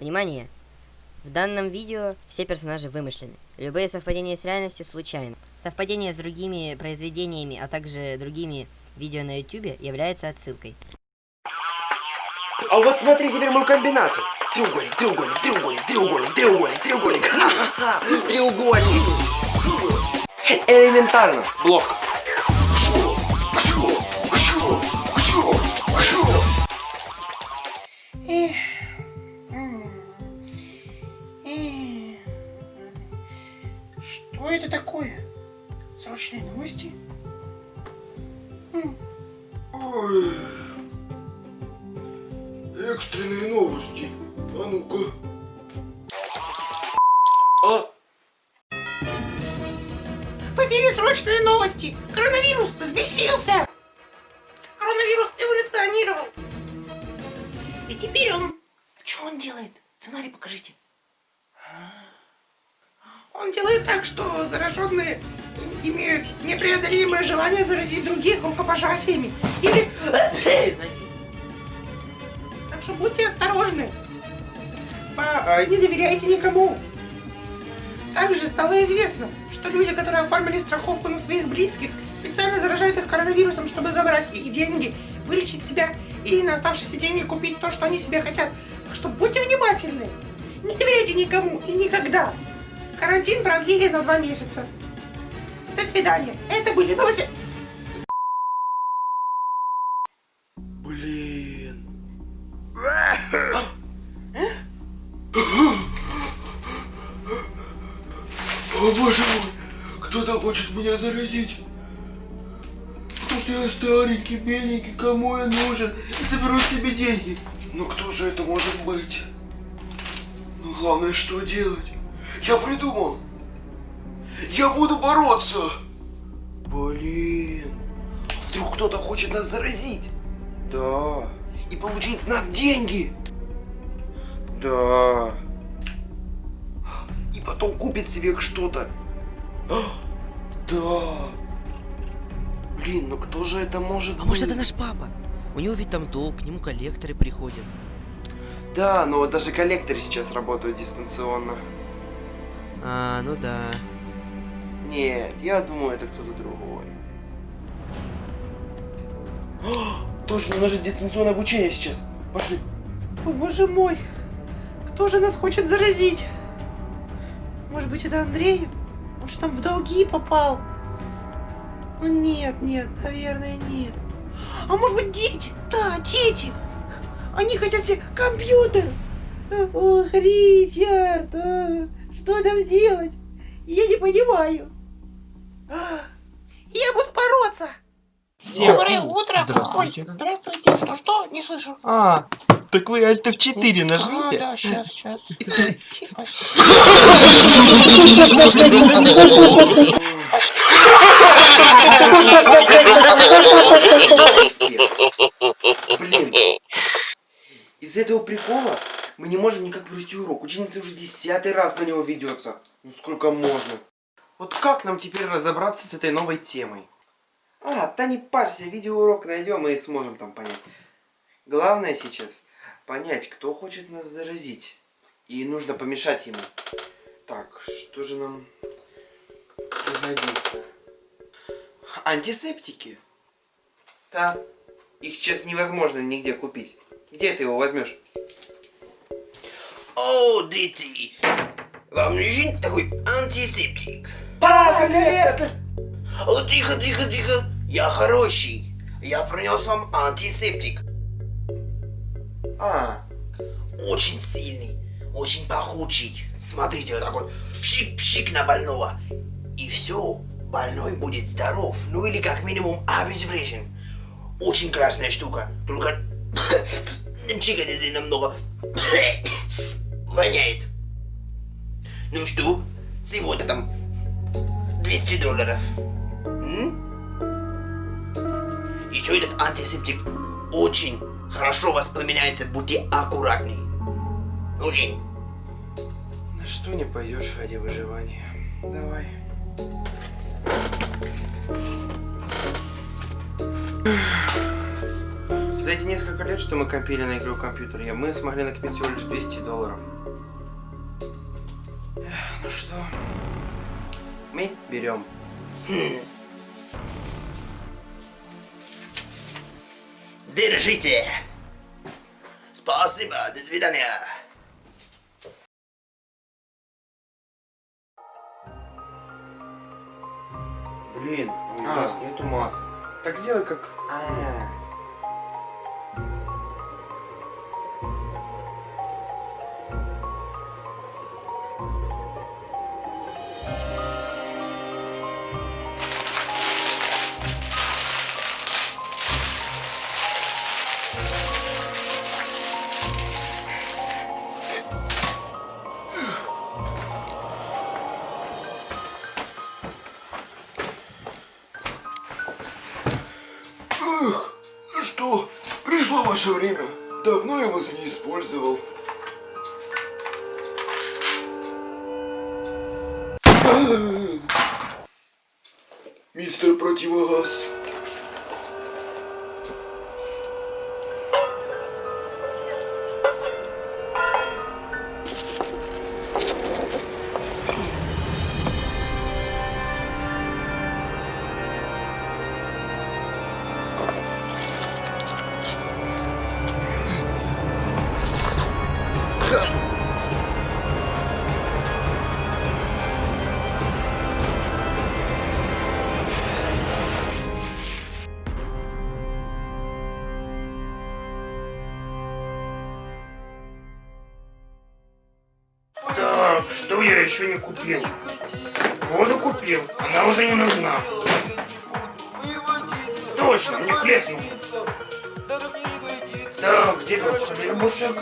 Внимание! В данном видео все персонажи вымышлены. Любые совпадения с реальностью случайны. Совпадение с другими произведениями, а также другими видео на YouTube является отсылкой. А вот смотри теперь мою комбинацию. Треугольник, треугольник, треугольник, треугольник, треугольник, треугольник. Ха-ха-ха. Треугольник. Элементарно. Блок. Что это такое? Срочные новости? М, Ой. Экстренные новости. А ну-ка. А? В эфире срочные новости! Коронавирус взбесился! Коронавирус эволюционировал! И теперь он... А что он делает? Сценарий покажите. Он делает так, что зараженные имеют непреодолимое желание заразить других рукопожатиями. Или... Так что будьте осторожны. По- э, Не доверяйте никому. Также стало известно, что люди, которые оформили страховку на своих близких, специально заражают их коронавирусом, чтобы забрать их деньги, вылечить себя и на оставшиеся деньги купить то, что они себе хотят. Так что будьте внимательны. Не доверяйте никому и никогда. Карантин продлили на два месяца. До свидания. Это были новости. Блин. О боже мой, кто-то хочет меня заразить. Потому что я старенький, бедненький, кому я нужен? Заберу себе деньги. Ну кто же это может быть? Ну главное, что делать? Я придумал. Я буду бороться. Блин. Вдруг кто-то хочет нас заразить Да. и получить с нас деньги. Да. И потом купит себе что-то. Да. Блин, ну кто же это может А быть? может это наш папа? У него ведь там долг, к нему коллекторы приходят. Да, но даже коллекторы сейчас работают дистанционно. А, ну да. Нет, я думаю, это кто-то другой. Точно, у нас же дистанционное обучение сейчас. Пошли. О, боже мой. Кто же нас хочет заразить? Может быть, это Андрей? Он же там в долги попал. Ну нет, нет, наверное, нет. А может быть, дети? Да, дети. Они хотят себе компьютер. Ох, Ричард, а, что там делать? Я не понимаю. А, Я буду бороться. Доброе утро. Здравствуйте. Ой, здравствуйте. Что, что? Не слышу. А, так вы Alt F4 А, нажмите. да, сейчас, сейчас. Блин. Из-за этого прикола мы не можем никак провести урок. Ученица уже десятый раз на него ведется. Ну сколько можно? Вот как нам теперь разобраться с этой новой темой? А, да не парься, видеоурок найдем и сможем там понять. Главное сейчас понять, кто хочет нас заразить. И нужно помешать ему. Так, что же нам пригодится? Антисептики. Да. Их сейчас невозможно нигде купить. Где ты его возьмешь? О, дети, вам нужен такой антисептик? Папа, коллектор! О, тихо, тихо, тихо, я хороший. Я принес вам антисептик. А, Очень сильный, очень пахучий. Смотрите, вот такой пшик-пшик на больного. И все, больной будет здоров, ну или как минимум обезврежен. Очень классная штука, только чикать сильно много воняет. Ну что, сегодня там 200 долларов. М? Еще этот антисептик очень хорошо воспламеняется, будьте аккуратней. Очень. на что не пойдешь ради выживания? Давай. За эти несколько лет, что мы компили на игру компьютер, я- мы смогли накопить всего лишь 200 долларов. Ну что, мы берем. Держите. Спасибо, до свидания. Блин, у А. нас нету масок. Так сделай как... А. Эх, пришло ваше время. Давно я вас не использовал. Мистер Противогаз. Еще не купил? Воду купил, она уже не нужна. Точно, мне хлеб нужен. Так, где тут хлебушек?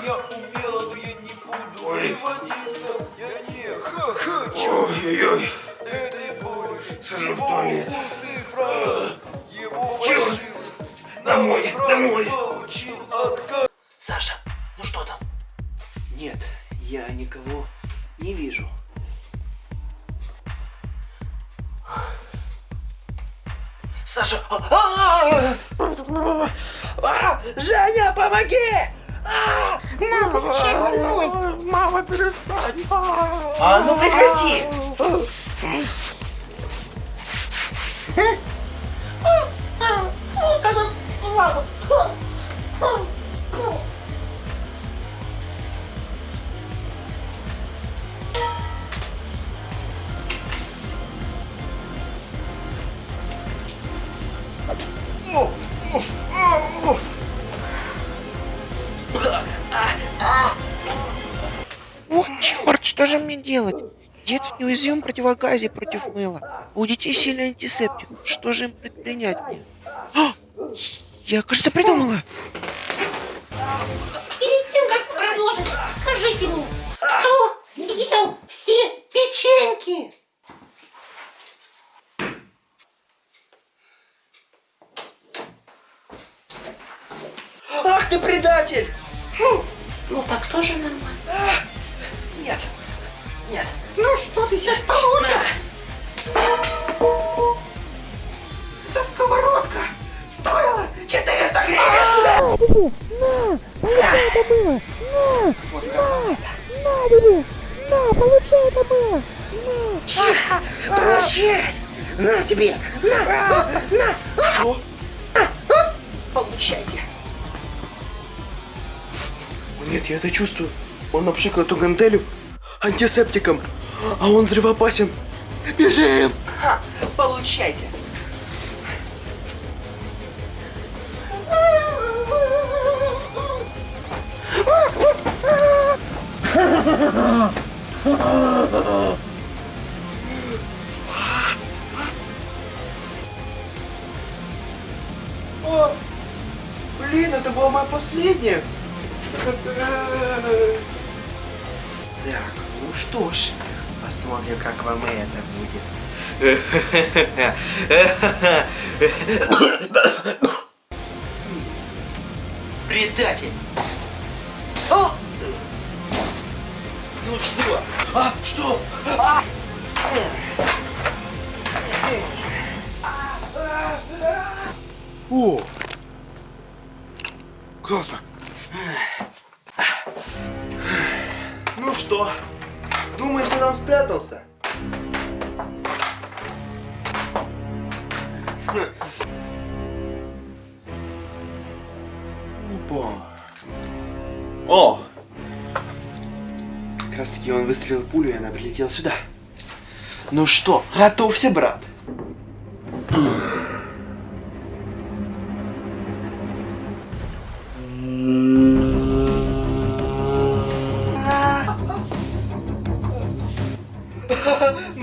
Ой. Ой-ой-ой. Схожу в туалет. Черт! Домой, домой. Саша, ну что там? Нет, я никого не вижу. Саша! а, а, а! А, Женя, помоги! А! Мама, перестань. А ну прекрати! Вот же мне делать? Дед в неуязвимом противогазе против мыла. У детей сильный антисептик. Что же им предпринять мне? А! Я, кажется, придумала. Перед тем, как продолжить, скажите мне, кто съел все печеньки? Ах ты предатель! Ну так тоже нормально. Нет, нет. Ну что ты сейчас получишь? Это сковородка! Стоила 400 гривен! Смотри, как вам это. Получай! На тебе! На! На! Получайте! Нет, я это чувствую. Он напшикал эту гантелю антисептиком, а он взрывоопасен. Бежим! Ха! Получайте! О, блин, это была моя последняя. Так, ну что ж, посмотрим, как вам это будет. Предатель! О! Ну что? А, что? А! О! Классно. Ну что, думаешь, ты там спрятался? Опа. О! Как раз таки он выстрелил пулю, и она прилетела сюда. Ну что, готовься, брат.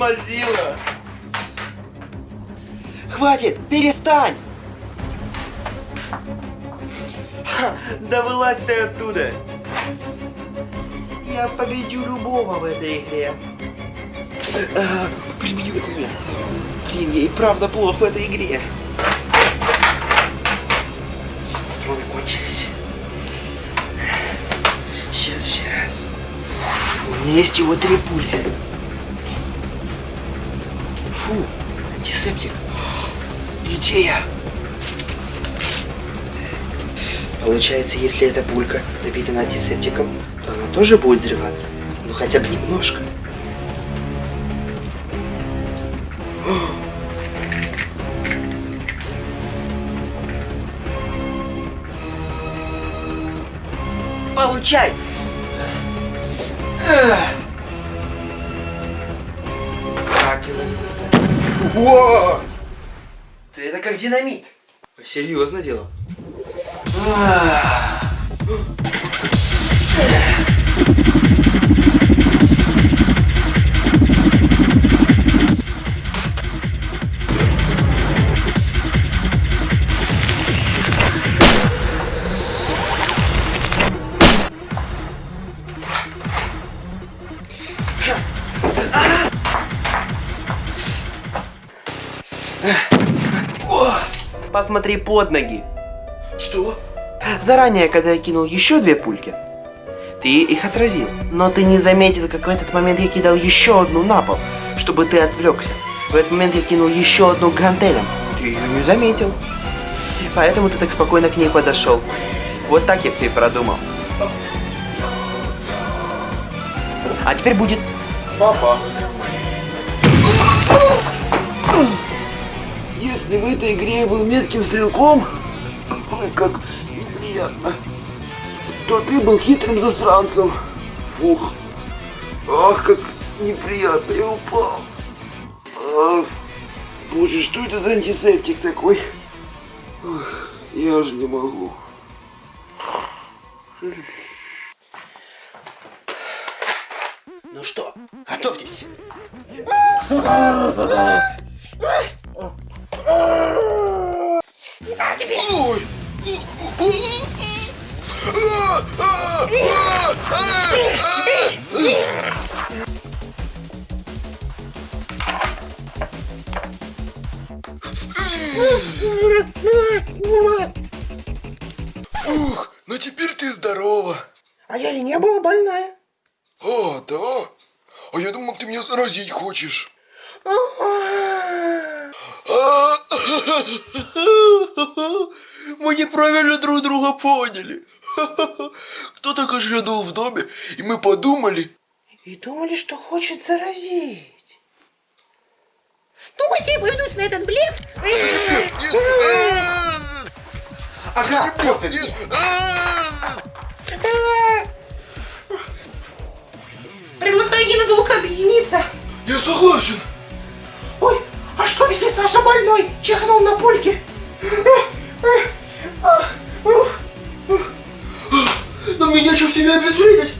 Мазила! Хватит, перестань! Ха, Да вылазь ты оттуда! Я победю любого в этой игре. А, прибьют меня. Блин, я и правда плохо в этой игре. Патроны кончились. Сейчас, сейчас. У меня есть его три пули. Антисептик. Идея. Получается, если эта пулька напитана антисептиком, то она тоже будет взрываться. Ну хотя бы немножко. Получай! Так его не достать. О! Ты это как динамит. Серьезно дело. Посмотри под ноги. Что? Заранее, когда я кинул еще две пульки, ты их отразил. Но ты не заметил, как в этот момент я кидал еще одну на пол, чтобы ты отвлекся. В этот момент я кинул еще одну гантелем. Ты ее не заметил. Поэтому ты так спокойно к ней подошел. Вот так я все и продумал. А теперь будет... Папа. Если в этой игре я был метким стрелком, ой, как неприятно, то ты был хитрым засранцем. Фух. Ах, как неприятно, я упал. Ах, боже, что это за антисептик такой? Ах, я же не могу. Ну что, готовьтесь. Фух, ну теперь ты здорова. А я и не была больная. А, да? А я думал, ты меня заразить хочешь. Мы неправильно друг друга поняли. Кто-то кашлянул в доме, и мы подумали. И думали, что хочет заразить. Думаете, я поведусь на этот блеф? Ага, нет, нет. Предлагаю ненадолго объединиться. Я согласен. Что Саша больной? Чихнул на пульке. Но мне нечем себя обезвредить.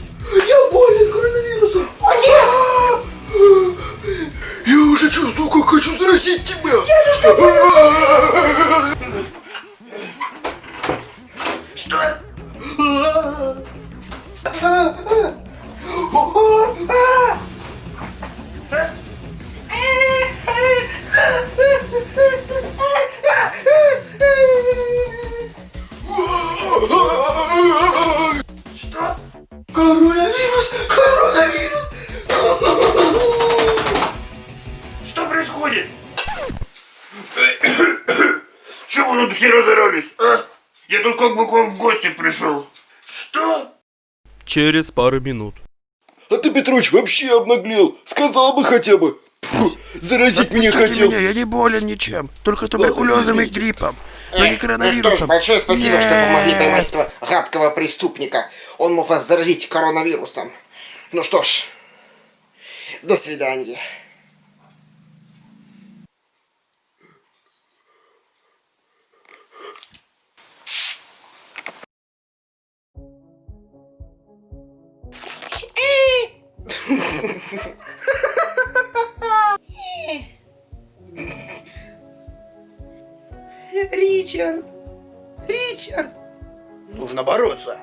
Чего вы тут все разорались, а? Я тут как бы к вам в гости пришел. Что? Через пару минут. А ты, Петрович, вообще обнаглел. Сказал бы хотя бы. Фу, заразить меня хотел. я не болен ничем. Только туберкулезом и гриппом. Но не Ну что ж, большое спасибо, что Нет. помогли поймать этого гадкого преступника. Он мог вас заразить коронавирусом. Ну что ж, до свидания. Ричард! Ричард! Нужно бороться.